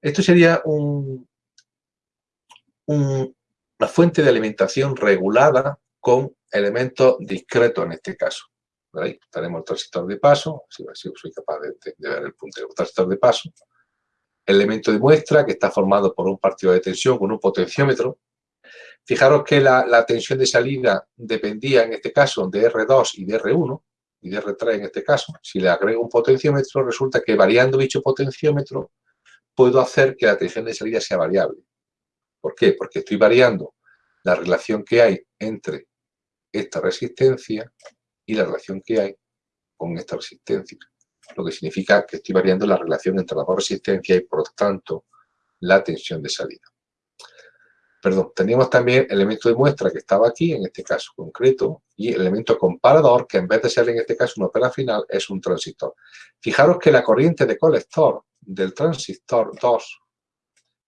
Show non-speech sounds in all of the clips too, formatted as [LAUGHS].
Esto sería un, una fuente de alimentación regulada con elementos discretos en este caso. Tenemos el transistor de paso, si soy capaz de, ver el puntero, el transistor de paso, el elemento de muestra que está formado por un partido de tensión con un potenciómetro. Fijaros que la tensión de salida dependía en este caso de R2 y de R1, y de R3 en este caso. Si le agrego un potenciómetro, resulta que variando dicho potenciómetro puedo hacer que la tensión de salida sea variable. ¿Por qué? Porque estoy variando la relación que hay entre esta resistencia y la relación que hay con esta resistencia. Lo que significa que estoy variando la relación entre las dos resistencias y, por tanto, la tensión de salida. Perdón, teníamos también el elemento de muestra que estaba aquí, en este caso concreto, y el elemento comparador, que en vez de ser en este caso una opera final, es un transistor. Fijaros que la corriente de colector del transistor 2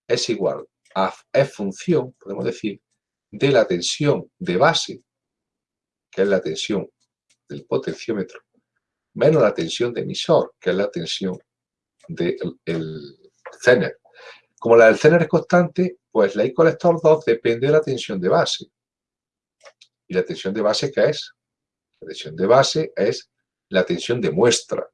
es igual a F función, podemos decir, de la tensión de base, que es la tensión del potenciómetro, menos la tensión de emisor, que es la tensión del Zener. Como la del Zener es constante, pues la I colector 2 depende de la tensión de base. ¿Y la tensión de base qué es? La tensión de base es la tensión de muestra.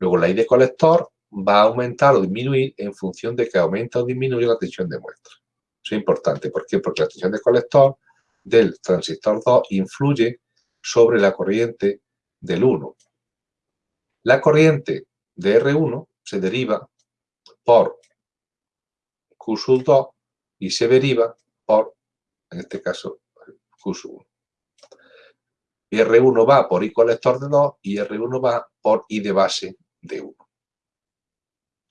Luego la I de colector va a aumentar o disminuir en función de que aumenta o disminuye la tensión de muestra. Eso es importante. ¿Por qué? Porque la tensión de colector del transistor 2 influye sobre la corriente del 1. La corriente de R1 se deriva por Q 2 y se deriva por, en este caso, Q 1. Y R1 va por I colector de 2 y R1 va por I de base de 1.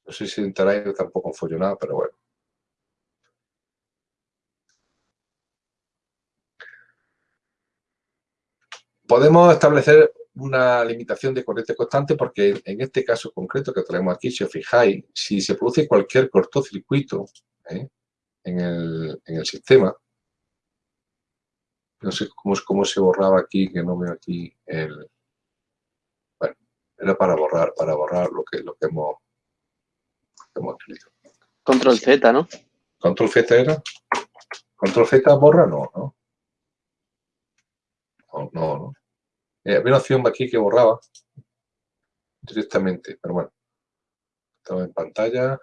No sé si enteráis, tampoco follo nada, pero bueno. Podemos establecer una limitación de corriente constante porque en este caso concreto que traemos aquí, si os fijáis, si se produce cualquier cortocircuito ¿eh? en, el, sistema, no sé cómo, cómo se borraba aquí, que no veo aquí el... Bueno, era para borrar, para borrar lo que, lo que hemos Control Z, ¿no? Control Z era. Control Z borra, no, ¿no? No, no, no. Eh, había una opción aquí que borraba directamente, pero bueno. Estaba en pantalla.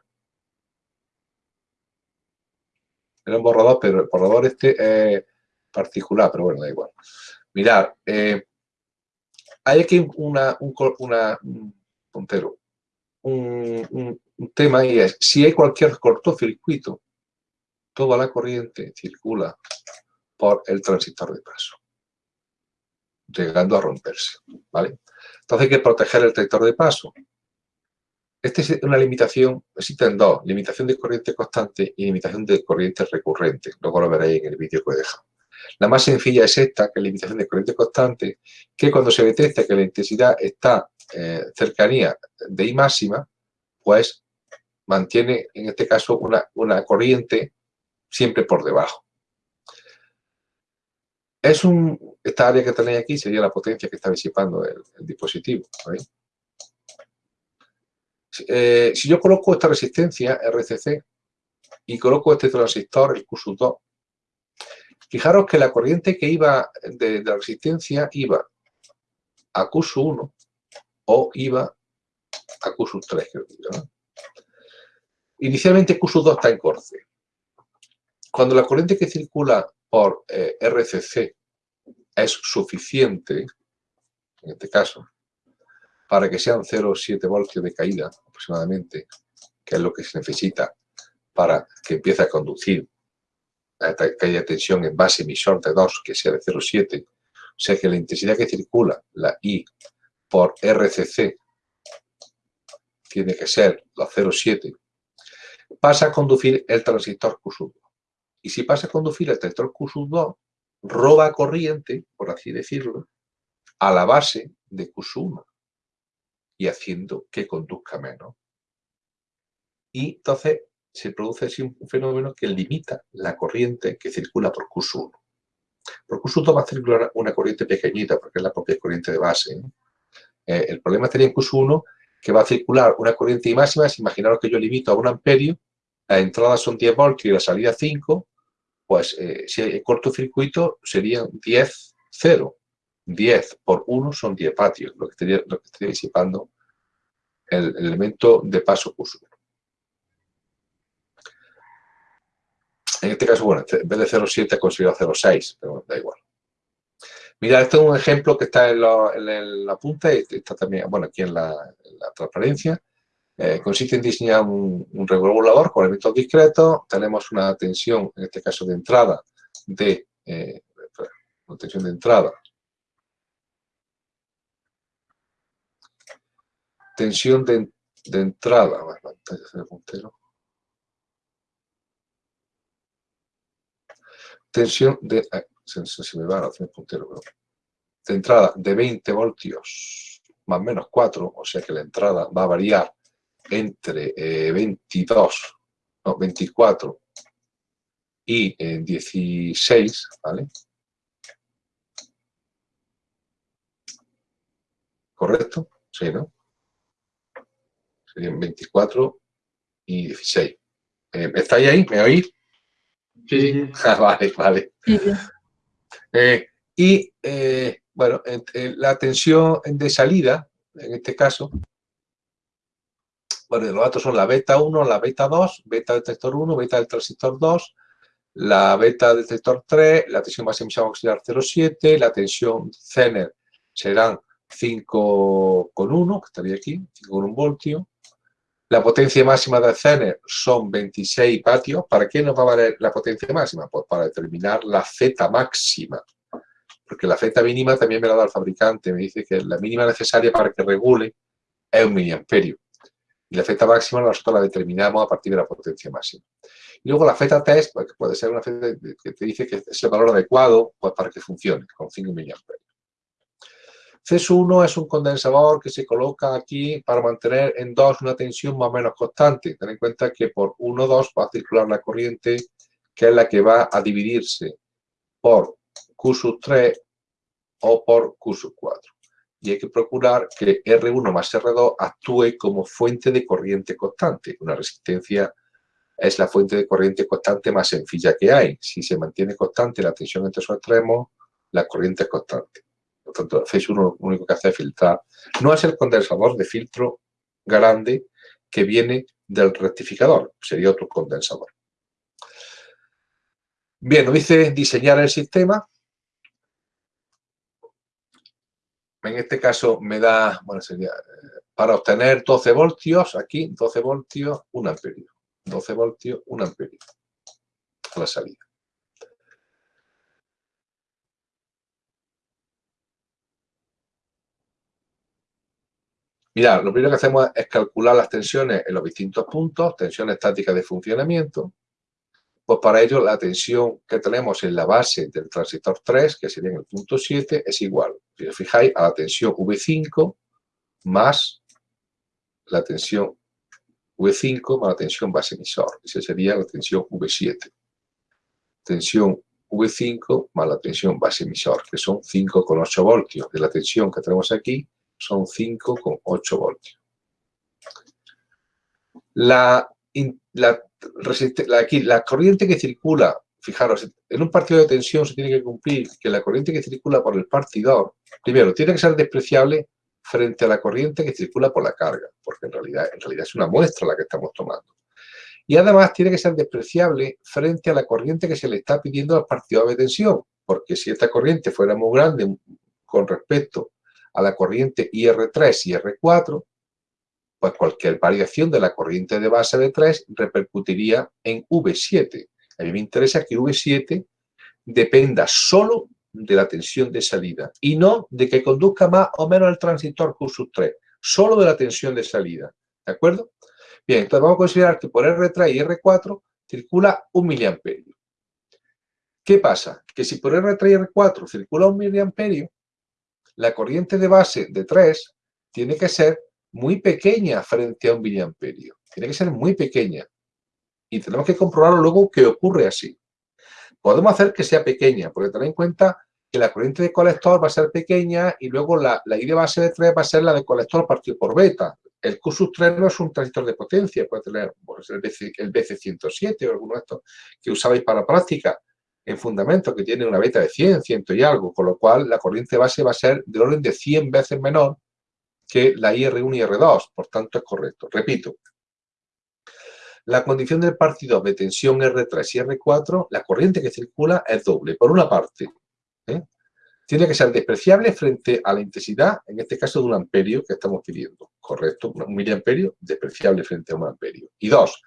Era un borrador, pero el borrador este es particular, pero bueno, da igual. Mirad, eh, hay aquí una, un, una, un puntero, un, un tema y es, si hay cualquier cortocircuito, toda la corriente circula por el transistor de paso, llegando a romperse, ¿vale? Entonces hay que proteger el transistor de paso. Esta es una limitación, existen dos, limitación de corriente constante y limitación de corriente recurrente. Luego lo veréis en el vídeo que he dejado. La más sencilla es esta, que es limitación de corriente constante, que cuando se detecta que la intensidad está eh, cercanía de I máxima, pues mantiene, en este caso, una, corriente siempre por debajo. Es un, esta área que tenéis aquí sería la potencia que está disipando el, dispositivo. Eh, si yo coloco esta resistencia, RCC, y coloco este transistor, el Q2, fijaros que la corriente que iba de, la resistencia iba a Q1 o iba a Q3, creo que ¿no? Inicialmente Q2 está en corce. Cuando la corriente que circula por eh, RCC es suficiente, en este caso, para que sean 0,7 voltios de caída aproximadamente, que es lo que se necesita para que empiece a conducir a caída de tensión en base emisor de 2, que sea de 0,7, o sea que la intensidad que circula, la I, por RCC, tiene que ser la 0,7 pasa a conducir el transistor Q2. Y si pasa a conducir el transistor Q2, roba corriente, por así decirlo, a la base de Q1 y haciendo que conduzca menos. Y entonces se produce así un fenómeno que limita la corriente que circula por Q1. Por Q2 va a circular una corriente pequeñita, porque es la propia corriente de base. Eh, el problema estaría en Q1 que va a circular una corriente máxima, si imaginaros que yo limito a un amperio, las entradas son 10 voltios y la salida 5, pues eh, si hay cortocircuito serían 10, 0. 10 por 1 son 10 vatios, lo que estaría, lo disipando el, elemento de paso curso. En este caso, bueno, en vez de 0,7 he considerado 0,6, pero da igual. Mira, este es un ejemplo que está en la, punta y está también, bueno, aquí en la, transparencia. Eh, consiste en diseñar un, regulador con elementos discretos. Tenemos una tensión, en este caso de entrada, de eh, tensión de entrada. Tensión de, entrada. Tensión de se, me va a hacer puntero, de entrada de 20 voltios más o menos 4, o sea que la entrada va a variar entre 22, eh, no, 24 y 16, eh, ¿vale? ¿Correcto? Sí, ¿no? Serían 24 y 16. Eh, ¿Estáis ahí? ¿Me oís? Sí, sí. [LAUGHS] Ah, vale, vale. Eh, y, eh, bueno, la tensión de salida, en este caso, bueno, los datos son la beta 1, la beta 2, beta detector 1, beta del transistor 2, la beta detector 3, la tensión máxima auxiliar 0,7, la tensión Zener serán 5,1, que estaría aquí, 5,1 voltio, la potencia máxima del Zener son 26 vatios. ¿Para qué nos va a valer la potencia máxima? Pues para determinar la Z máxima. Porque la Z mínima también me la da el fabricante. Me dice que la mínima necesaria para que regule es un miliamperio. Y la Z máxima nosotros la determinamos a partir de la potencia máxima. Y luego la Z test, pues, puede ser una Z que te dice que es el valor adecuado pues, para que funcione, con 5 miliamperios. CS1 es un condensador que se coloca aquí para mantener en 2 una tensión más o menos constante. Ten en cuenta que por 1, 2 va a circular la corriente que es la que va a dividirse por Q 3 o por Q 4. Y hay que procurar que R1 más R2 actúe como fuente de corriente constante. Una resistencia es la fuente de corriente constante más sencilla que hay. Si se mantiene constante la tensión entre sus extremos, la corriente es constante. Por tanto, FACE 1 lo único que hace es filtrar. No es el condensador de filtro grande que viene del rectificador, sería otro condensador. Bien, nos dice diseñar el sistema. En este caso me da, bueno, sería eh, para obtener 12 voltios, aquí 12 voltios, 1 amperio. 12 voltios, 1 amperio a la salida. Mira, lo primero que hacemos es calcular las tensiones en los distintos puntos, tensión estática de funcionamiento. Pues para ello la tensión que tenemos en la base del transistor 3, que sería en el punto 7, es igual, si os fijáis, a la tensión V5 más la tensión V5 más la tensión base emisor. Esa sería la tensión V7. Tensión V5 más la tensión base emisor, que son 5,8 voltios de la tensión que tenemos aquí son 5,8 voltios. La, la, corriente que circula, fijaros, en un partido de tensión se tiene que cumplir que la corriente que circula por el partidor, primero, tiene que ser despreciable frente a la corriente que circula por la carga, porque en realidad, en realidad es una muestra la que estamos tomando. Y además tiene que ser despreciable frente a la corriente que se le está pidiendo al partidor de tensión, porque si esta corriente fuera muy grande con respecto a la corriente IR3 y IR4, pues cualquier variación de la corriente de base de 3 repercutiría en V7. A mí me interesa que V7 dependa solo de la tensión de salida y no de que conduzca más o menos el transistor Q3, solo de la tensión de salida. ¿De acuerdo? Bien, entonces vamos a considerar que por R3 y R4 circula un miliamperio. ¿Qué pasa? Que si por R3 y R4 circula un miliamperio, la corriente de base de 3 tiene que ser muy pequeña frente a un miliamperio. Tiene que ser muy pequeña. Y tenemos que comprobarlo luego que ocurre así. Podemos hacer que sea pequeña, porque tened en cuenta que la corriente de colector va a ser pequeña y luego la, I de base de 3 va a ser la de colector partido por beta. el Q 3 no es un transistor de potencia, puede tener pues, el, BC, 107 o alguno de estos que usabais para práctica en fundamento, que tiene una beta de 100, 100 y algo, con lo cual la corriente base va a ser del orden de 100 veces menor que la IR1 y R2, por tanto es correcto. Repito, la condición del partido de tensión R3 y R4, la corriente que circula es doble. Por una parte, ¿eh? tiene que ser despreciable frente a la intensidad, en este caso de un amperio que estamos pidiendo. Correcto, un miliamperio despreciable frente a un amperio. Y dos,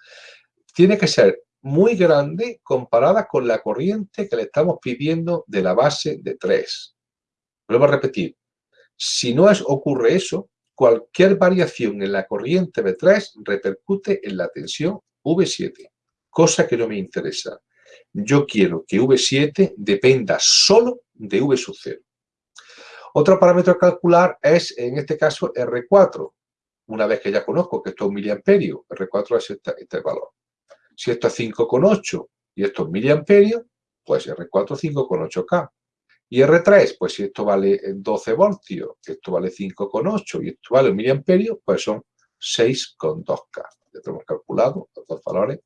tiene que ser muy grande comparada con la corriente que le estamos pidiendo de la base de 3. Vuelvo a repetir, si no es, ocurre eso, cualquier variación en la corriente V3 repercute en la tensión V7, cosa que no me interesa. Yo quiero que V7 dependa solo de V sub 0. Otro parámetro a calcular es, en este caso, R4. Una vez que ya conozco que esto es un miliamperio, R4 es este, este valor. Si esto es 5,8 y esto es miliamperio, pues R4 5,8K. Y R3, pues si esto vale 12 voltios, esto vale 5,8 y esto vale un miliamperio, pues son 6,2K. Ya tenemos calculado los dos valores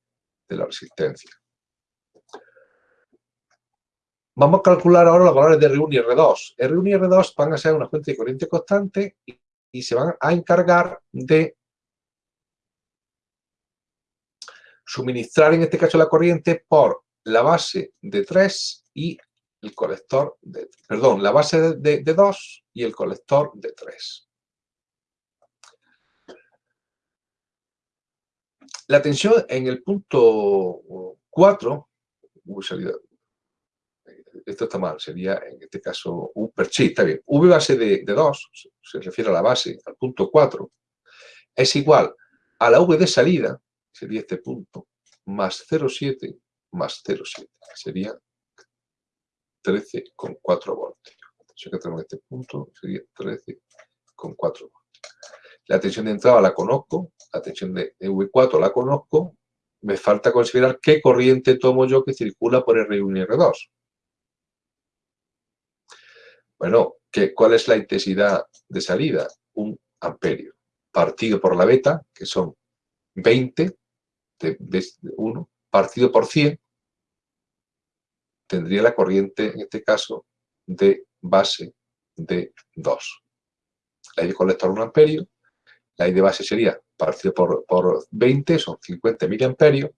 de la resistencia. Vamos a calcular ahora los valores de R1 y R2. R1 y R2 van a ser una fuente de corriente constante y se van a encargar de suministrar en este caso la corriente por la base de 3 y el colector de, perdón, la base de, 2 y el colector de 3. La tensión en el punto 4, esto está mal, sería en este caso U per sí, está bien. V base de, de 2, se refiere a la base, al punto 4, es igual a la V de salida, sería este punto, más 0,7 más 0,7, sería 13,4 voltios. Si que tenemos este punto, sería 13,4 voltios. La tensión de entrada la conozco, la tensión de V4 la conozco, me falta considerar qué corriente tomo yo que circula por R1 y R2. Bueno, ¿qué, ¿cuál es la intensidad de salida? Un amperio. Partido por la beta, que son 20 de, 1 partido por 100 tendría la corriente, en este caso, de base de 2. La I de colector 1 amperio, la I de base sería partido por, por 20, son 50 miliamperios,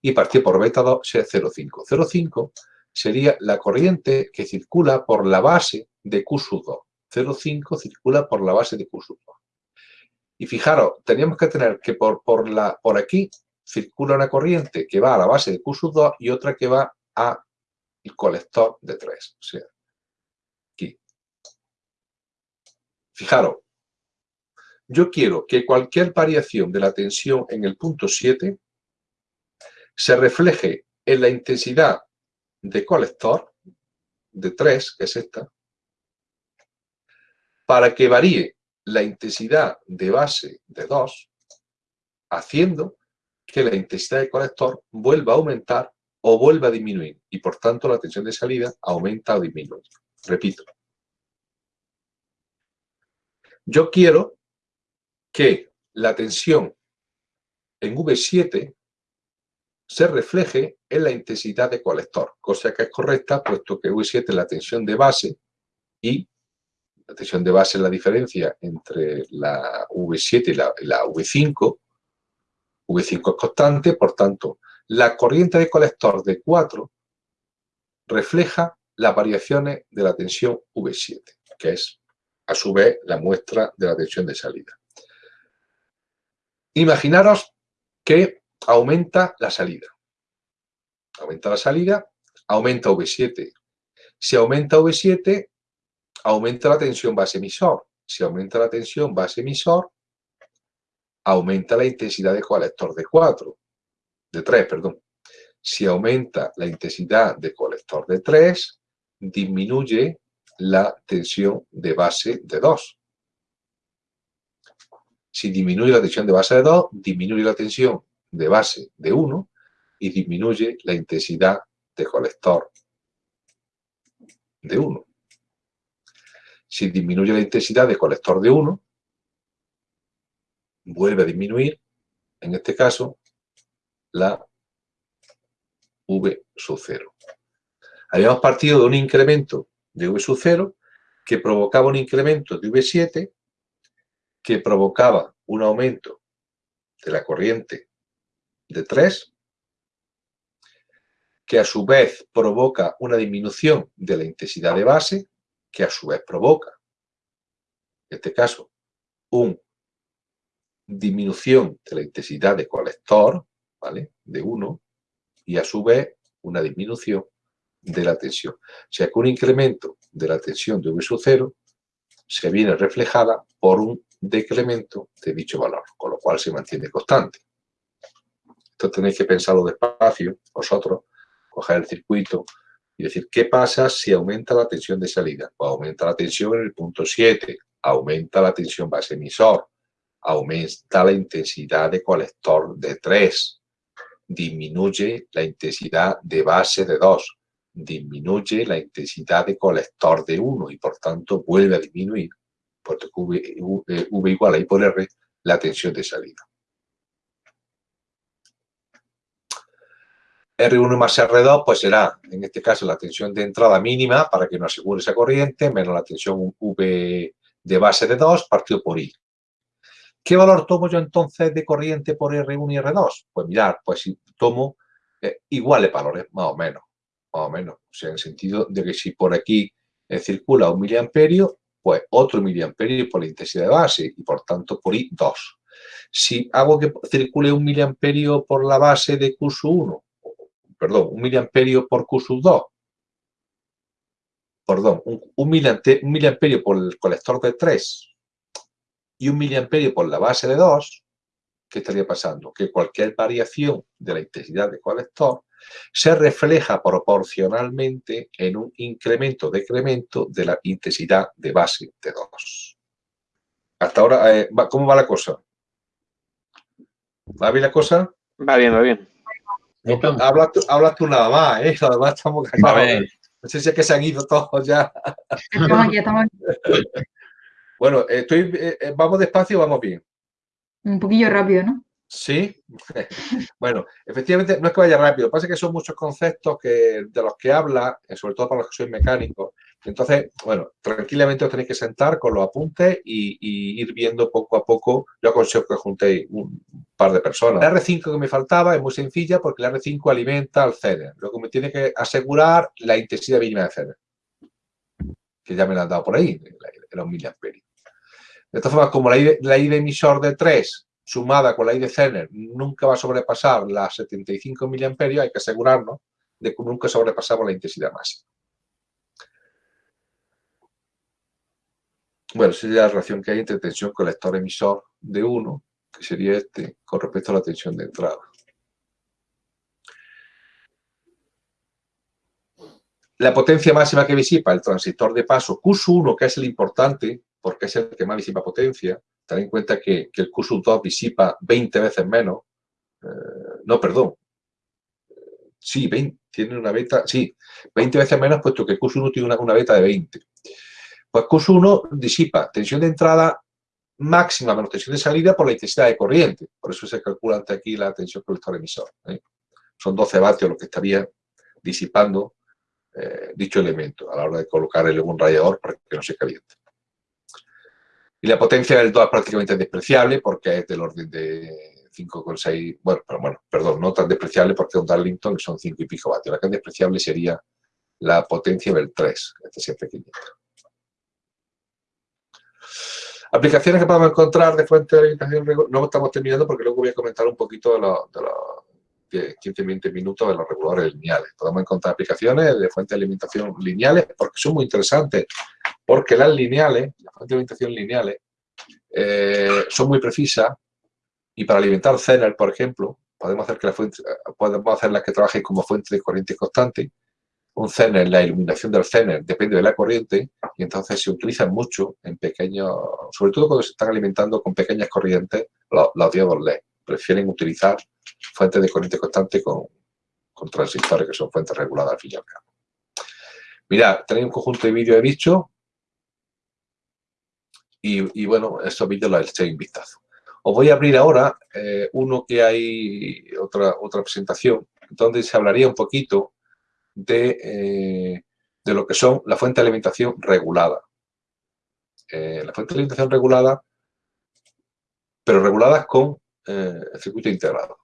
y partido por beta 2 sería 0,5. 0,5 sería la corriente que circula por la base de Q 2. 0,5 circula por la base de Q 2. Y fijaros, teníamos que tener que por, por, la, por aquí circula una corriente que va a la base de Q 2 y otra que va al colector de 3. O sea, aquí. Fijaros, yo quiero que cualquier variación de la tensión en el punto 7 se refleje en la intensidad de colector de 3, que es esta, para que varíe la intensidad de base de 2, haciendo que la intensidad de colector vuelva a aumentar o vuelva a disminuir y por tanto la tensión de salida aumenta o disminuye. Repito. Yo quiero que la tensión en V7 se refleje en la intensidad de colector, cosa que es correcta puesto que V7 es la tensión de base y la tensión de base es la diferencia entre la V7 y la, V5. V5 es constante, por tanto, la corriente de colector de 4 refleja las variaciones de la tensión V7, que es, a su vez, la muestra de la tensión de salida. Imaginaros que aumenta la salida. Aumenta la salida, aumenta V7. Si aumenta V7, aumenta la tensión base emisor. Si aumenta la tensión base emisor, aumenta la intensidad de colector de 4, de 3, perdón. Si aumenta la intensidad de colector de 3, disminuye la tensión de base de 2. Si disminuye la tensión de base de 2, disminuye la tensión de base de 1 y disminuye la intensidad de colector de 1 si disminuye la intensidad de colector de 1, vuelve a disminuir, en este caso, la V sub 0. Habíamos partido de un incremento de V sub 0 que provocaba un incremento de V7 que provocaba un aumento de la corriente de 3 que a su vez provoca una disminución de la intensidad de base que a su vez provoca, en este caso, una disminución de la intensidad de colector, ¿vale? De 1, y a su vez una disminución de la tensión. O sea que un incremento de la tensión de V sub 0 se viene reflejada por un decremento de dicho valor, con lo cual se mantiene constante. Esto tenéis que pensarlo despacio, vosotros, coger el circuito y decir, ¿qué pasa si aumenta la tensión de salida? Pues aumenta la tensión en el punto 7, aumenta la tensión base emisor, aumenta la intensidad de colector de 3, disminuye la intensidad de base de 2, disminuye la intensidad de colector de 1 y por tanto vuelve a disminuir, porque v, v igual a I por R, la tensión de salida. R1 más R2 pues será, en este caso, la tensión de entrada mínima para que nos asegure esa corriente, menos la tensión V de base de 2 partido por I. ¿Qué valor tomo yo entonces de corriente por R1 y R2? Pues mirar, pues si tomo eh, iguales valores, más o menos, más o menos. O sea, en el sentido de que si por aquí eh, circula un miliamperio, pues otro miliamperio por la intensidad de base y por tanto por I 2. Si hago que circule un miliamperio por la base de Q 1, perdón, un miliamperio por Q 2, perdón, un, miliamperio por el colector de 3 y un miliamperio por la base de 2, ¿qué estaría pasando? Que cualquier variación de la intensidad de colector se refleja proporcionalmente en un incremento-decremento de la intensidad de base de 2. Hasta ahora, eh, ¿cómo va la cosa? ¿Va bien la cosa? Va bien, va bien. Hablas tú, nada más, ¿eh? Además estamos callados. No sé si es que se han ido todos ya. Estamos aquí, estamos aquí. Bueno, estoy, eh, eh, ¿vamos despacio vamos bien? Un poquillo rápido, ¿no? Sí. [LAUGHS] bueno, efectivamente no es que vaya rápido. Lo que pasa es que son muchos conceptos que, de los que habla, eh, sobre todo para los que sois mecánicos. Entonces, bueno, tranquilamente os tenéis que sentar con los apuntes y, ir viendo poco a poco. Yo aconsejo que juntéis un par de personas. La R5 que me faltaba es muy sencilla porque la R5 alimenta al CENER. Lo que me tiene que asegurar la intensidad mínima de CENER. Que ya me la han dado por ahí, los miliamperios. De todas formas, como la I, de, emisor de 3 sumada con la I de Zener nunca va a sobrepasar las 75 mA, hay que asegurarnos de que nunca sobrepasamos la intensidad máxima. Bueno, sería la relación que hay entre tensión colector-emisor de 1, que sería este, con respecto a la tensión de entrada. La potencia máxima que visipa el transistor de paso Q1, que es el importante, porque es el que más disipa potencia. Ten en cuenta que, el Q2 disipa 20 veces menos. Eh, no, perdón. Sí, 20, tiene una beta, sí, 20 veces menos, puesto que Q1 tiene una, beta de 20. Pues Q1 disipa tensión de entrada máxima menos tensión de salida por la intensidad de corriente. Por eso se calcula ante aquí la tensión colector-emisor. ¿eh? Son 12 vatios lo que estaría disipando eh, dicho elemento a la hora de colocar el un radiador para que no se caliente. Y la potencia del 2 es prácticamente despreciable porque es del orden de 5,6, bueno, pero bueno, perdón, no tan despreciable porque un Darlington son 5 y pico vatios. La que es despreciable sería la potencia del 3, este es pequeñito. Aplicaciones que podemos encontrar de fuente de alimentación, no estamos terminando porque luego voy a comentar un poquito de los, de 15-20 minutos de los reguladores lineales. Podemos encontrar aplicaciones de fuente de alimentación lineales porque son muy interesantes porque las lineales, las fuentes de alimentación lineales, eh, son muy precisas y para alimentar Zener, por ejemplo, podemos hacer que la fuente, podemos hacerlas que trabajen como fuente de corriente constante. Un Zener, la iluminación del Zener depende de la corriente y entonces se utilizan mucho en pequeños, sobre todo cuando se están alimentando con pequeñas corrientes, los, los diodos LED. Prefieren utilizar fuentes de corriente constante con, con transistores que son fuentes reguladas al fin y al cabo. Mirad, tenéis un conjunto de vídeos de bicho y, bueno, estos vídeos los echéis un vistazo. Os voy a abrir ahora eh, uno que hay, otra, otra presentación, donde se hablaría un poquito de, eh, de lo que son la fuente de alimentación regulada. Eh, la fuente de alimentación regulada, pero reguladas con el circuito integrado.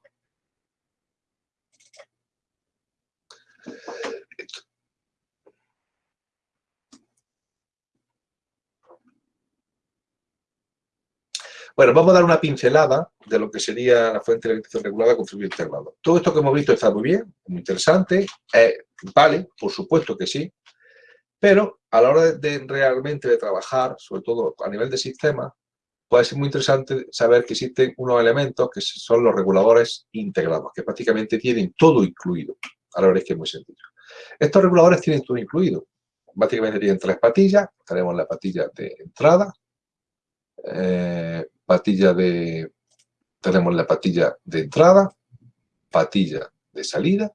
Bueno, vamos a dar una pincelada de lo que sería la fuente de alimentación regulada con circuito integrado. Todo esto que hemos visto está muy bien, muy interesante, vale, por supuesto que sí, pero a la hora de, realmente de trabajar, sobre todo a nivel de sistema, puede ser muy interesante saber que existen unos elementos que son los reguladores integrados, que prácticamente tienen todo incluido. Ahora veréis que es muy sencillo. Estos reguladores tienen todo incluido. Básicamente tienen tres patillas. Tenemos la patilla de entrada, eh, patilla de, tenemos la patilla de entrada, patilla de salida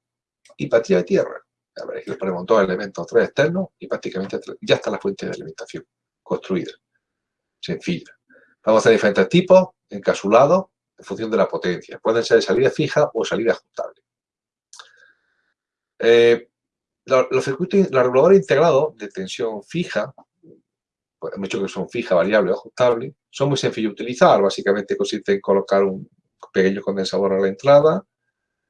y patilla de tierra. A ver, aquí le ponemos dos elementos, tres externos y prácticamente ya está la fuente de alimentación construida, sencilla. Vamos a hacer diferentes tipos, encapsulados, en función de la potencia. Pueden ser de salida fija o salida ajustable. Eh, los, circuitos, los reguladores integrados de tensión fija pues, hemos que son fijas, variables o ajustables, son muy sencillos de utilizar. Básicamente consiste en colocar un pequeño condensador a la entrada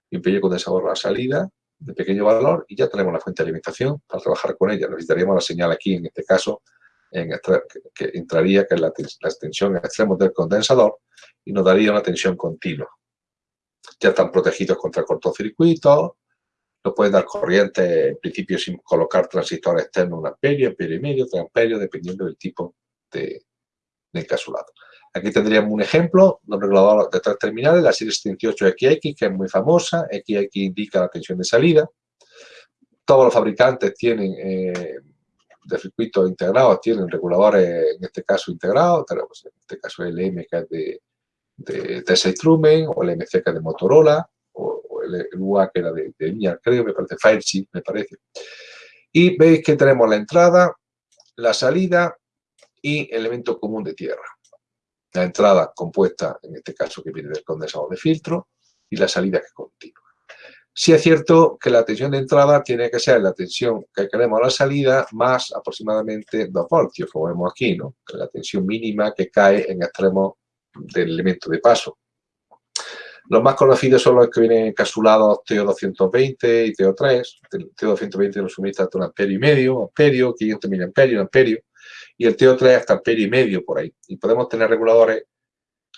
y un pequeño condensador a la salida de pequeño valor y ya tenemos la fuente de alimentación para trabajar con ella. Necesitaríamos la señal aquí, en este caso, en que, entraría, que es la, tensión en extremos del condensador y nos daría una tensión continua. Ya están protegidos contra cortocircuitos, no pueden dar corriente, en principio, sin colocar transistor externo, un amperio, amperio y medio, tres amperios, dependiendo del tipo de, encapsulado. Aquí tendríamos un ejemplo de un regulador de tres terminales, la serie 78XX, que es muy famosa. XX indica la tensión de salida. Todos los fabricantes tienen, eh, de circuitos integrados, tienen reguladores, en este caso, integrados. Tenemos, en este caso, el M, que es de, de Tesla Truman, o el MC, que es de Motorola el, UA que era de, de creo, me parece, Firechip, me parece. Y veis que tenemos la entrada, la salida y elemento común de tierra. La entrada compuesta, en este caso, que viene del condensador de filtro, y la salida que es continua. Sí es cierto que la tensión de entrada tiene que ser la tensión que queremos a la salida más aproximadamente 2 voltios, como vemos aquí, ¿no? La tensión mínima que cae en extremos del elemento de paso. Los más conocidos son los que vienen encapsulados TO220 y TO3. El TO220 nos suministra hasta un amperio y medio, amperio, 500 miliamperios, amperio, y el TO3 hasta amperio y medio por ahí. Y podemos tener reguladores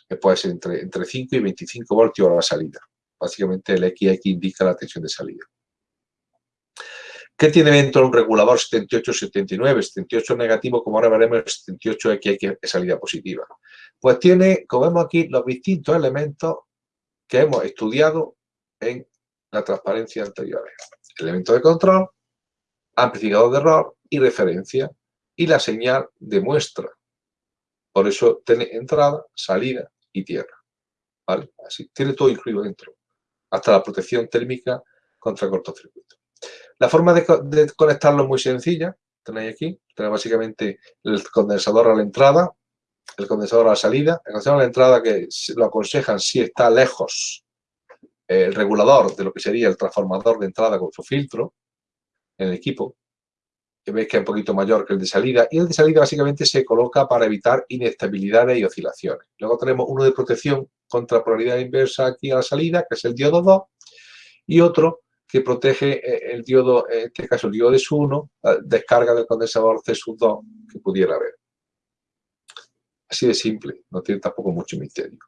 que pueden ser entre, entre 5 y 25 voltios a la salida. Básicamente el XX indica la tensión de salida. ¿Qué tiene dentro de un regulador 78-79? 78 negativo, como ahora veremos, 78X es salida positiva. Pues tiene, como vemos aquí, los distintos elementos que hemos estudiado en la transparencia anterior. Elemento de control, amplificador de error y referencia y la señal de muestra. Por eso tiene entrada, salida y tierra. ¿Vale? Así, tiene todo incluido dentro. Hasta la protección térmica contra cortocircuito. La forma de, de conectarlo es muy sencilla. Tenéis aquí, tenéis básicamente el condensador a la entrada, el condensador a la salida, el condensador a la entrada que lo aconsejan si está lejos el regulador de lo que sería el transformador de entrada con su filtro en el equipo, que veis que es un poquito mayor que el de salida, y el de salida básicamente se coloca para evitar inestabilidades y oscilaciones. Luego tenemos uno de protección contra polaridad inversa aquí a la salida, que es el diodo 2, y otro que protege eh, el diodo, en este caso el diodo de SU1, la descarga del condensador C2 que pudiera haber. Así de simple, no tiene tampoco mucho misterio.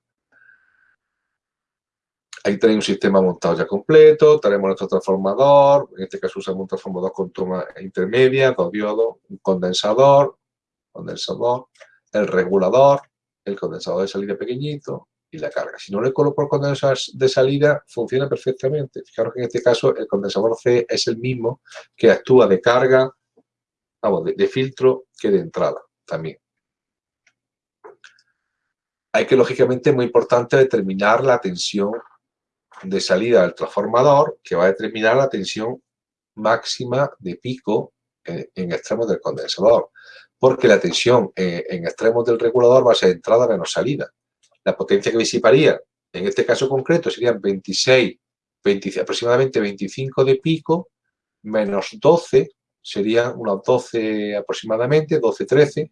Ahí tenéis un sistema montado ya completo, tenemos nuestro transformador, en este caso usamos un transformador con toma intermedia, dos diodos, un condensador, condensador, el regulador, el condensador de salida pequeñito y la carga. Si no le coloco el condensador de salida, funciona perfectamente. Fijaros que en este caso el condensador C es el mismo que actúa de carga, vamos, de filtro que de entrada también hay que, lógicamente, muy importante determinar la tensión de salida del transformador, que va a determinar la tensión máxima de pico en, extremos del condensador, porque la tensión en, extremos del regulador va a ser entrada menos salida. La potencia que disiparía, en este caso concreto, serían 26, aproximadamente 25 de pico, menos 12, serían unos 12 aproximadamente, 12, 13.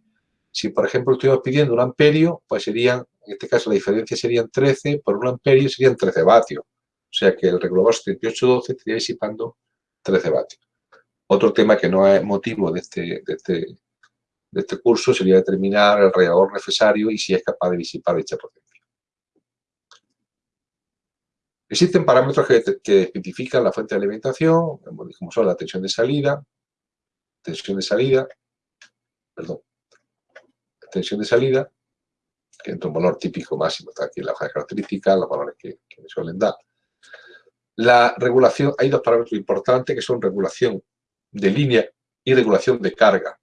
Si, por ejemplo, estuviéramos pidiendo un amperio, pues serían, en este caso la diferencia serían 13, por un amperio serían 13 vatios. O sea que el regulador 7812 estaría disipando 13 vatios. Otro tema que no es motivo de este, este, de este, curso sería determinar el regulador necesario y si es capaz de disipar dicha potencia. Existen parámetros que, especifican la fuente de alimentación, como son la tensión de salida, tensión de salida, perdón, tensión de salida, que es un valor típico máximo, está aquí la hoja de características, los valores que, me suelen dar. La regulación, hay dos parámetros importantes que son regulación de línea y regulación de carga.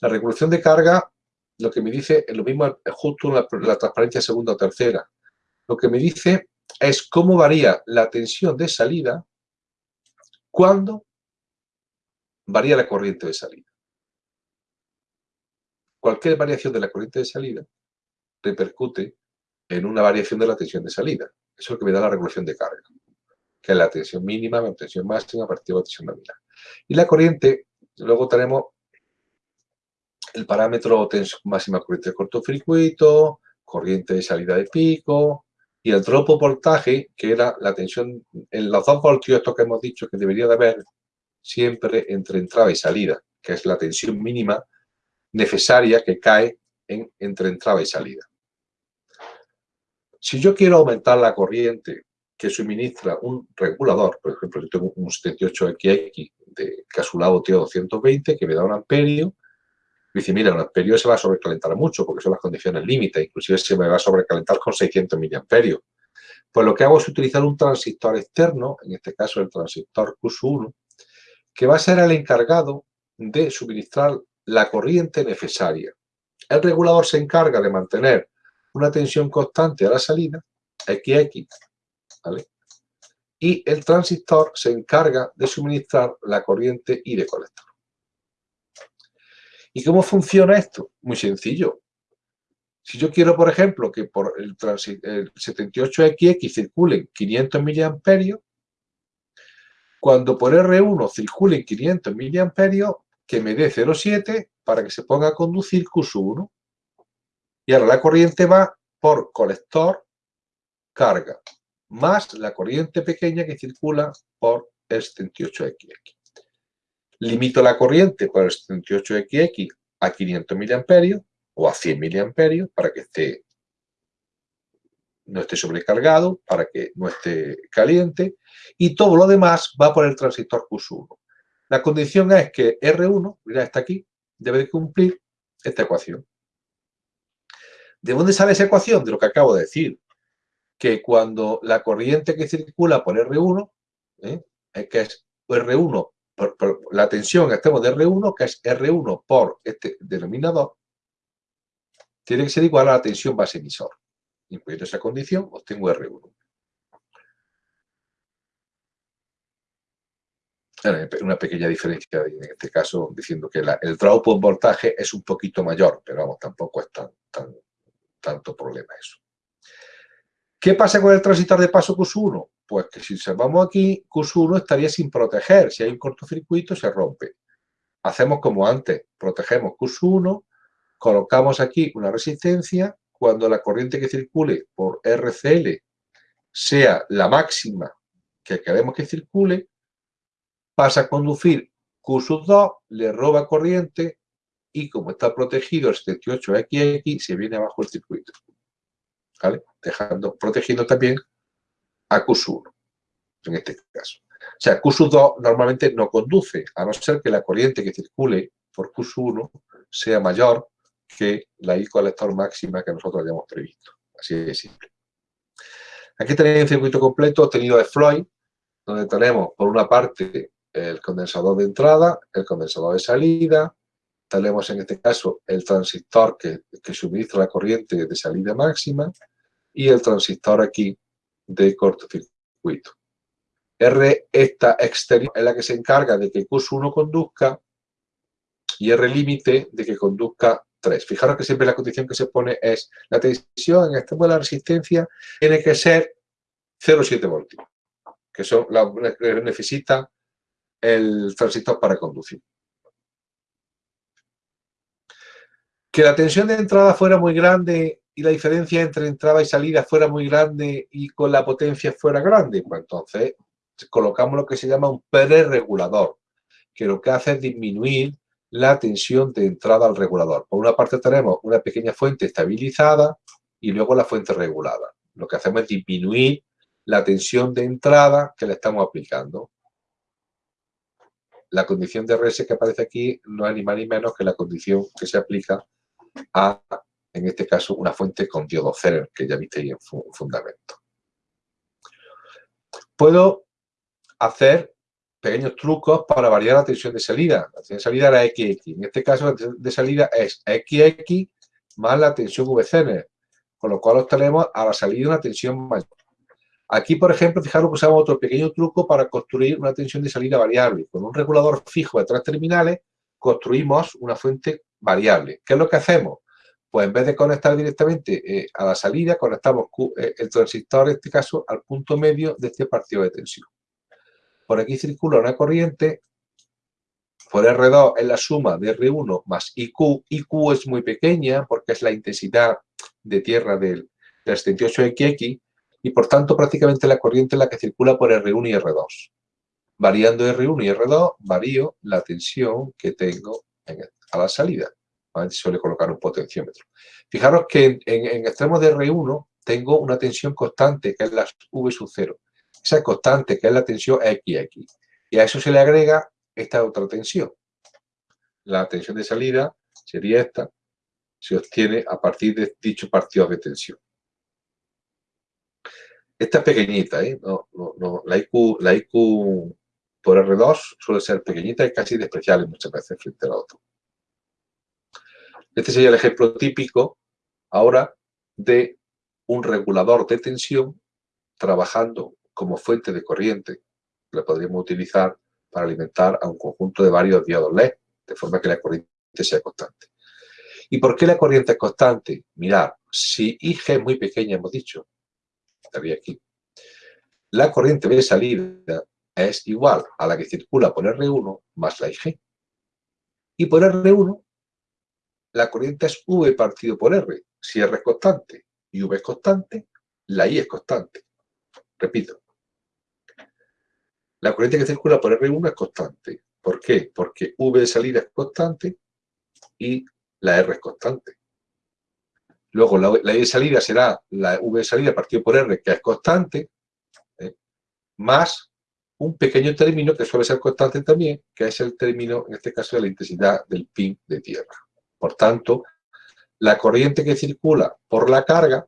La regulación de carga, lo que me dice, es lo mismo justo en la, transparencia segunda o tercera. Lo que me dice es cómo varía la tensión de salida cuando varía la corriente de salida. Cualquier variación de la corriente de salida repercute en una variación de la tensión de salida. Eso es lo que me da la regulación de carga, que es la tensión mínima, la tensión máxima, partido de tensión nominal. Y la corriente, luego tenemos el parámetro tensión máxima corriente de cortocircuito, corriente de salida de pico y el dropo voltaje, que era la tensión, en los dos voltios estos que hemos dicho que debería de haber siempre entre entrada y salida, que es la tensión mínima necesaria que cae en, entre entrada y salida. Si yo quiero aumentar la corriente que suministra un regulador, por ejemplo, yo tengo un 78XX de casulado TO220 que me da un amperio, dice, mira, un amperio se va a sobrecalentar mucho porque son las condiciones límite, inclusive se me va a sobrecalentar con 600 miliamperios. Pues lo que hago es utilizar un transistor externo, en este caso el transistor Q1, que va a ser el encargado de suministrar la corriente necesaria. El regulador se encarga de mantener una tensión constante a la salida, XX, y el transistor se encarga de suministrar la corriente y de colector. ¿Y cómo funciona esto? Muy sencillo. Si yo quiero, por ejemplo, que por el, 78XX circulen 500 miliamperios, cuando por R1 circulen 500 miliamperios, que me dé 0,7 para que se ponga a conducir Q1. Y ahora la corriente va por colector, carga más la corriente pequeña que circula por el 78XX. Limito la corriente por el 78XX a 500 mA o a 100 mA para que esté, no esté sobrecargado, para que no esté caliente y todo lo demás va por el transistor Q1. La condición es que R1, mira, está aquí, debe cumplir esta ecuación. ¿De dónde sale esa ecuación? De lo que acabo de decir que cuando la corriente que circula por R1, ¿eh? que es R1, por, la tensión que estemos de R1, que es R1 por este denominador, tiene que ser igual a la tensión base emisor. Incluyendo esa condición, obtengo R1. Una pequeña diferencia en este caso, diciendo que el drop en voltaje es un poquito mayor, pero vamos, tampoco es tan, tanto problema eso. ¿Qué pasa con el transistor de paso Q1? Pues que si observamos aquí, Q1 estaría sin proteger. Si hay un cortocircuito, se rompe. Hacemos como antes, protegemos Q1, colocamos aquí una resistencia. Cuando la corriente que circule por RCL sea la máxima que queremos que circule, pasa a conducir Q2, le roba corriente y como está protegido el 78XX, se viene abajo el circuito. Dejando, protegiendo también a Q1, en este caso. O sea, Q2 normalmente no conduce, a no ser que la corriente que circule por Q1 sea mayor que la I colector máxima que nosotros hayamos previsto. Así de simple. Aquí tenéis un circuito completo obtenido de Floyd, donde tenemos por una parte el condensador de entrada, el condensador de salida, tenemos en este caso el transistor que, suministra la corriente de salida máxima, y el transistor aquí de cortocircuito. R esta exterior es la que se encarga de que Q1 conduzca y R límite de que conduzca 3. Fijaros que siempre la condición que se pone es la tensión en extremo de la resistencia tiene que ser 0,7 voltios, que son la que necesita el transistor para conducir. Que la tensión de entrada fuera muy grande y la diferencia entre entrada y salida fuera muy grande y con la potencia fuera grande, pues entonces colocamos lo que se llama un pre-regulador, que lo que hace es disminuir la tensión de entrada al regulador. Por una parte tenemos una pequeña fuente estabilizada y luego la fuente regulada. Lo que hacemos es disminuir la tensión de entrada que le estamos aplicando. La condición de RS que aparece aquí no es ni más ni menos que la condición que se aplica a, en este caso, una fuente con diodo cero, que ya visteis en fundamento. Puedo hacer pequeños trucos para variar la tensión de salida. La tensión de salida era XX. En este caso, la tensión de salida es XX más la tensión VCN, con lo cual obtenemos a la salida una tensión mayor. Aquí, por ejemplo, fijaros que usamos otro pequeño truco para construir una tensión de salida variable. Con un regulador fijo de tres terminales, construimos una fuente ¿Qué es lo que hacemos? Pues en vez de conectar directamente eh, a la salida, conectamos eh, el transistor, en este caso, al punto medio de este partido de tensión. Por aquí circula una corriente, por R2 es la suma de R1 más IQ. IQ es muy pequeña porque es la intensidad de tierra del, 78XX y por tanto prácticamente la corriente es la que circula por R1 y R2. Variando R1 y R2, varío la tensión que tengo a la salida. Se suele colocar un potenciómetro. Fijaros que en, en, extremos de R1 tengo una tensión constante, que es la V sub 0 esa constante, que es la tensión XX. Y a eso se le agrega esta otra tensión. La tensión de salida sería esta, se obtiene a partir de dicho partido de tensión. Esta es pequeñita, ¿eh? la, IQ, la IQ por R2 suele ser pequeñita y casi despreciable muchas veces frente a la otra. Este sería el ejemplo típico ahora de un regulador de tensión trabajando como fuente de corriente. La podríamos utilizar para alimentar a un conjunto de varios diodos LED, de forma que la corriente sea constante. ¿Y por qué la corriente es constante? Mirad, si IG es muy pequeña, hemos dicho, estaría aquí, la corriente de salida es igual a la que circula por R1 más la IG. Y por R1, la corriente es V partido por R. Si R es constante y V es constante, la I es constante. Repito, la corriente que circula por R1 es constante. ¿Por qué? Porque V de salida es constante y la R es constante. Luego, la, I de salida será la V de salida partido por R, que es constante, ¿eh? más un pequeño término que suele ser constante también, que es el término, en este caso, de la intensidad del pin de tierra. Por tanto, la corriente que circula por la carga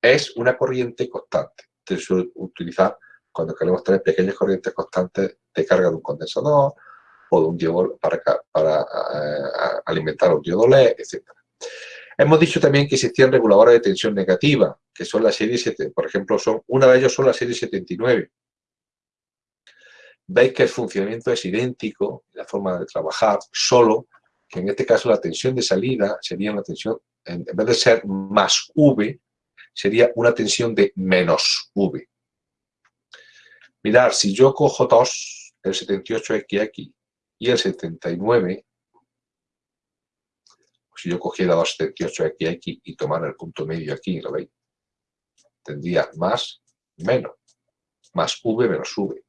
es una corriente constante. Se suele utilizar cuando queremos tener pequeñas corrientes constantes de carga de un condensador o de un diodo para, eh, alimentar un diodo LED, etc. Hemos dicho también que existían reguladores de tensión negativa, que son la serie 7, por ejemplo, son, una de ellos son la serie 79. Veis que el funcionamiento es idéntico, la forma de trabajar, solo que en este caso la tensión de salida sería una tensión, en vez de ser más V, sería una tensión de menos V. Mirar, si yo cojo dos, el 78XX y el 79, si yo cogiera dos 78XX y tomara el punto medio aquí, ¿lo veis? Tendría más, menos, más V menos V.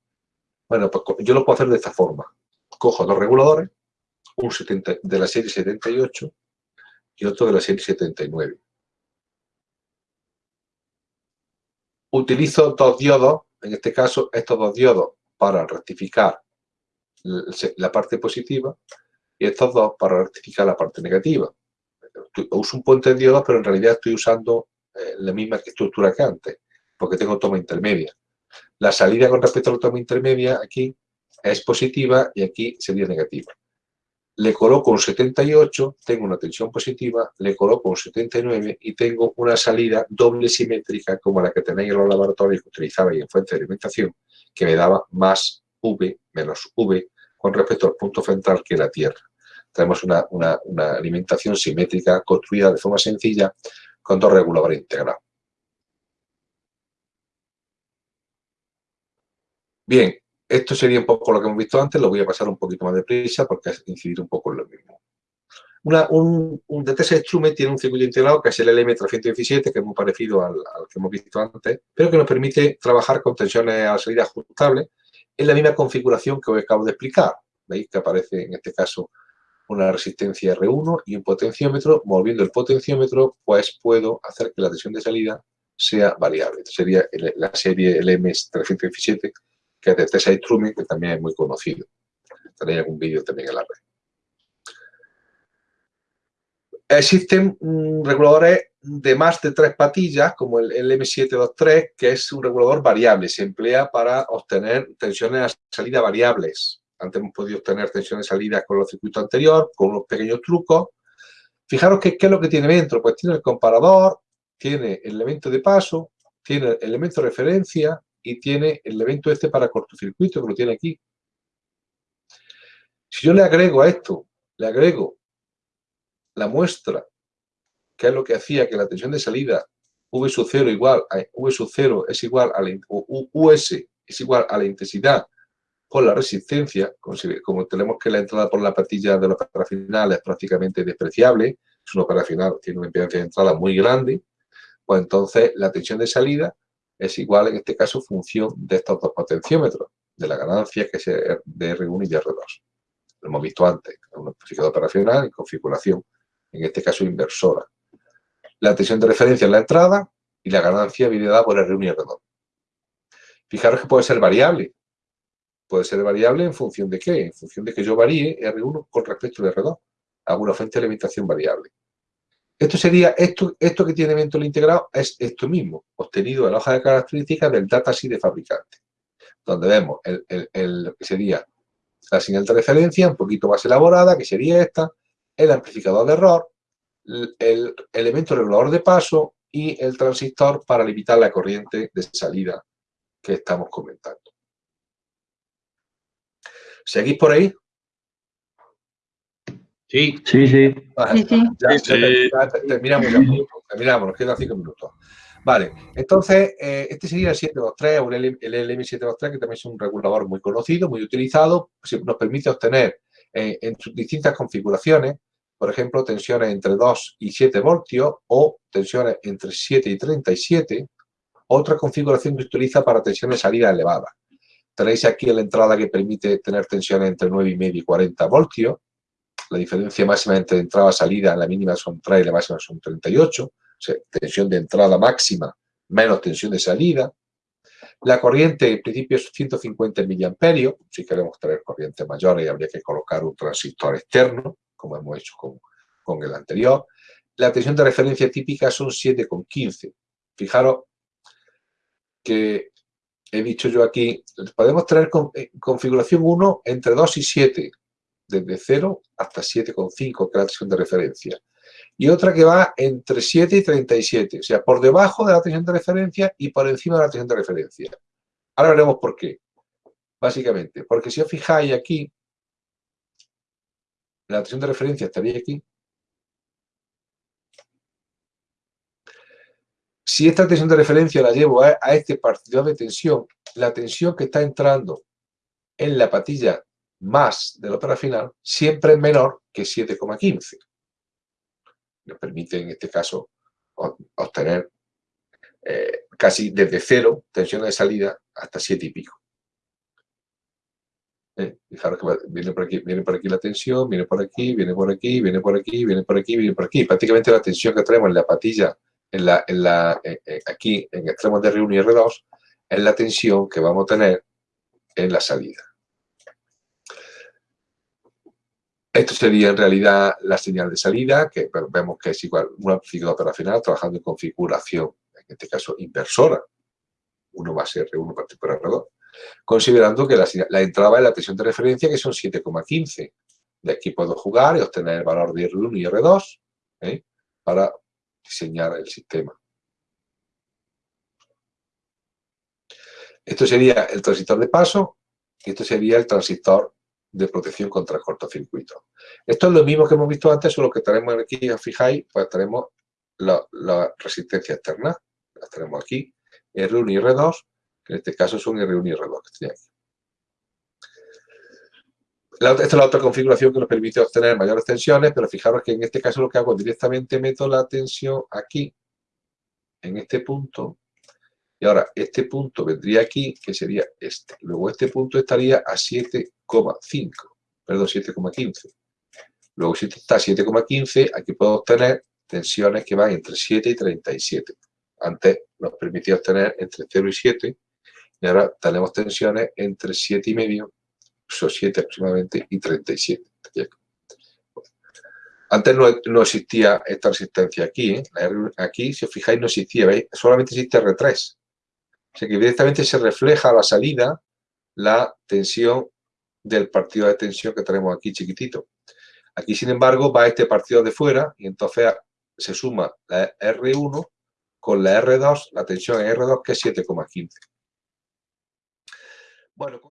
Bueno, pues yo lo puedo hacer de esta forma. Cojo dos reguladores, un de la serie 78 y otro de la serie 79. Utilizo dos diodos en este caso, estos dos diodos para rectificar la parte positiva y estos dos para rectificar la parte negativa. Uso un puente de diodos, pero en realidad estoy usando eh, la misma estructura que antes, porque tengo toma intermedia. La salida con respecto a la toma intermedia aquí es positiva y aquí sería negativa le coloco un 78, tengo una tensión positiva, le coloco un 79 y tengo una salida doble simétrica como la que tenéis en los laboratorios que utilizabais en fuente de alimentación, que me daba más V menos V con respecto al punto central que la Tierra. tenemos una, alimentación simétrica construida de forma sencilla con dos reguladores integrados. Bien, esto sería un poco lo que hemos visto antes, lo voy a pasar un poquito más deprisa porque es incidir un poco en lo mismo. un, un DTS Strume tiene un circuito integrado que es el LM317, que es muy parecido al, que hemos visto antes, pero que nos permite trabajar con tensiones a salida ajustables en la misma configuración que os acabo de explicar. Veis que aparece en este caso una resistencia R1 y un potenciómetro. Moviendo el potenciómetro, pues puedo hacer que la tensión de salida sea variable. Sería la serie LM317 que es de Tessa Truman, que también es muy conocido. Tenéis algún vídeo también en la red. Existen mm, reguladores de más de tres patillas, como el, M723, que es un regulador variable. Se emplea para obtener tensiones a salida variables. Antes hemos podido obtener tensiones de salida con los circuitos anteriores, con unos pequeños trucos. Fijaros que, qué es lo que tiene dentro. Pues tiene el comparador, tiene el elemento de paso, tiene el elemento de referencia, y tiene el evento este para cortocircuito, que lo tiene aquí. Si yo le agrego a esto, le agrego la muestra, que es lo que hacía que la tensión de salida V sub 0 igual a V sub 0 es igual a la, US es igual a la intensidad con la resistencia, como tenemos que la entrada por la patilla de la operacional es prácticamente despreciable, es una operacional, tiene una impedancia de entrada muy grande, pues entonces la tensión de salida es igual, en este caso, función de estos dos potenciómetros, de la ganancia que es de R1 y de R2. Lo hemos visto antes, un amplificador operacional y configuración, en este caso inversora. La tensión de referencia es la entrada y la ganancia viene dada por R1 y R2. Fijaros que puede ser variable. Puede ser variable en función de qué? En función de que yo varíe R1 con respecto a R2. Hago una fuente de alimentación variable. Esto sería, esto, esto que tiene evento integrado es esto mismo, obtenido en la hoja de características del datasheet de fabricante, donde vemos el, el, que sería la señal de referencia, un poquito más elaborada, que sería esta, el amplificador de error, el, elemento regulador de paso y el transistor para limitar la corriente de salida que estamos comentando. ¿Seguís por ahí? Sí, sí, sí. Ya, terminamos terminamos, nos quedan cinco minutos. Vale, entonces, eh, este sería el 723 o el, LM723, que también es un regulador muy conocido, muy utilizado, nos permite obtener eh, en sus distintas configuraciones, por ejemplo, tensiones entre 2 y 7 voltios o tensiones entre 7 y 37, otra configuración que se utiliza para tensiones de salida elevada. Tenéis aquí la entrada que permite tener tensiones entre 9,5 y 40 voltios, la diferencia máxima entre entrada y salida, la mínima son 3 y la máxima son 38, o sea, tensión de entrada máxima menos tensión de salida. La corriente en principio es 150 miliamperios, si queremos tener corrientes mayores habría que colocar un transistor externo, como hemos hecho con, con el anterior. La tensión de referencia típica son 7,15. Fijaros que he dicho yo aquí, podemos tener eh, configuración 1 entre 2 y 7, desde 0 hasta 7,5, que es la tensión de referencia. Y otra que va entre 7 y 37, o sea, por debajo de la tensión de referencia y por encima de la tensión de referencia. Ahora veremos por qué. Básicamente, porque si os fijáis aquí, la tensión de referencia estaría aquí. Si esta tensión de referencia la llevo a, a este partido de tensión, la tensión que está entrando en la patilla más de la ópera final siempre menor que 7,15. Nos permite en este caso obtener eh, casi desde cero tensión de salida hasta 7 y pico. Eh, fijaros que viene por, aquí, viene por aquí la tensión, viene por aquí, viene por aquí, viene por aquí, viene por aquí, viene por aquí. Prácticamente la tensión que tenemos en la patilla, en la, en la, eh, aquí en extremos de R1 y R2, es la tensión que vamos a tener en la salida. Esto sería en realidad la señal de salida, que vemos que es igual un amplificador operacional trabajando en configuración, en este caso inversora, 1 más R1 partido por R2, considerando que la, entrada es la tensión de referencia, que son 7,15. De aquí puedo jugar y obtener el valor de R1 y R2 ¿eh? para diseñar el sistema. Esto sería el transistor de paso y esto sería el transistor de protección contra cortocircuito. Esto es lo mismo que hemos visto antes, solo que tenemos aquí, os fijáis, pues tenemos la, resistencia externa. Las tenemos aquí, R1 y R2, que en este caso son R1 y R2 que aquí. esta es la otra configuración que nos permite obtener mayores tensiones, pero fijaros que en este caso lo que hago directamente meto la tensión aquí, en este punto, y ahora este punto vendría aquí, que sería este. Luego este punto estaría a 7,5, perdón, 7,15. Luego si está a 7,15, aquí puedo obtener tensiones que van entre 7 y 37. Antes nos permitía obtener entre 0 y 7, y ahora tenemos tensiones entre 7 y medio, o 7 aproximadamente, y 37. Antes no, existía esta resistencia aquí, ¿eh? aquí, si os fijáis, no existía, ¿veis? Solamente existe R3. O sea que directamente se refleja a la salida la tensión del partido de tensión que tenemos aquí chiquitito. Aquí, sin embargo, va este partido de fuera y entonces se suma la R1 con la R2, la tensión en R2 que es 7,15. Bueno,